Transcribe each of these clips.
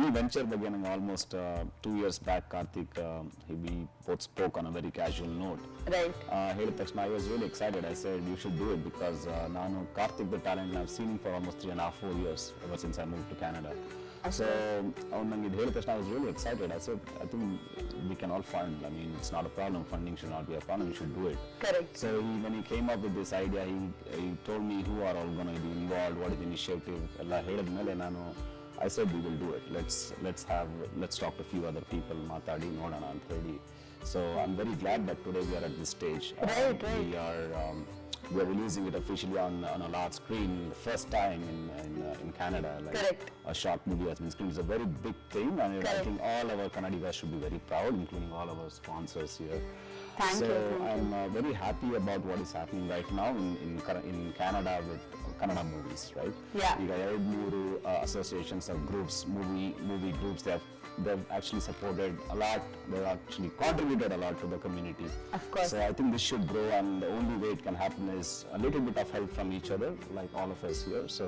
ಈ ವೆಂಚರ್ ಬಗ್ಗೆ ನಂಗೆ almost two years back Karthik we both spoke on a very casual note right ಹೇಳಿದ ತಕ್ಷಣ I was really excited I said you should do it because ನಾನು Karthik the talent ನಾವು scene for almost three and half four years ever since I move to Canada so ಅವ್ನು ನಂಗೆ ಇದು ಹೇಳಿದ ತಕ್ಷಣ I was really excited I said I think we can all fund I mean it's not a problem funding should not be a problem you should do it correct So he, when he came up with this idea, he, he told me who are all going to be involved, what is the initiative, ಎಲ್ಲ ಹೇಳಿದ್ಮೇಲೆ ನಾನು I said we will do it. Let's let's have let's talk to a few other people, ಮಾತಾಡಿ ನೋಡೋಣ ಅಂತ ಹೇಳಿ. So I'm very glad that today we are at this stage. Uh, Right, right. We are um, we are releasing it officially on, on a large screen, the first time in in, uh, in Canada. Like Correct. A short movie has been screened. It's a very big thing, and I Correct. think all our Kannadigas should be very proud, including all our sponsors here. Thank so you, thank you. I'm uh, very happy about what is happening right now in in, Kana- in Canada with Kannada movies, right? Yeah. ಈಗ ಎರಡು ಮೂರು associations or groups, movie movie groups, they have they've actually supported a lot. They've actually contributed a lot to the community. Of course. So I think this should grow, and the only way it can happen is a little bit of help from each other, like all of us here. So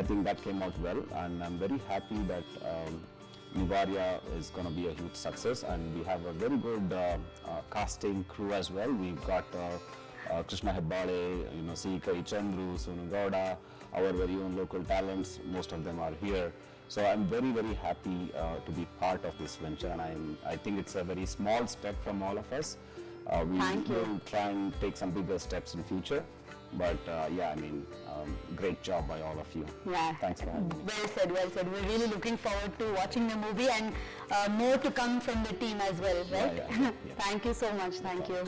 I think that came out well, and I'm very happy that. Um, Nivaria is going to be a huge success and we have a very good uh, uh, casting crew as well. We've got uh, Krishna Hebbale, you know, Sikai Chandru, Sonu Gowda, our very own local talents. Most of them are here. So I'm very, very happy uh, to be part of this venture, and I'm, I think it's a very small step from all of us. Uh, we Thank you. will try and take some bigger steps in future. But uh, yeah, I mean, um, great job by all of you. Yeah. Thanks for having me. Well said, well said. We're really looking forward to watching the movie and uh, more to come from the team as well, right? yeah, yeah. Thank you so much. Thank you.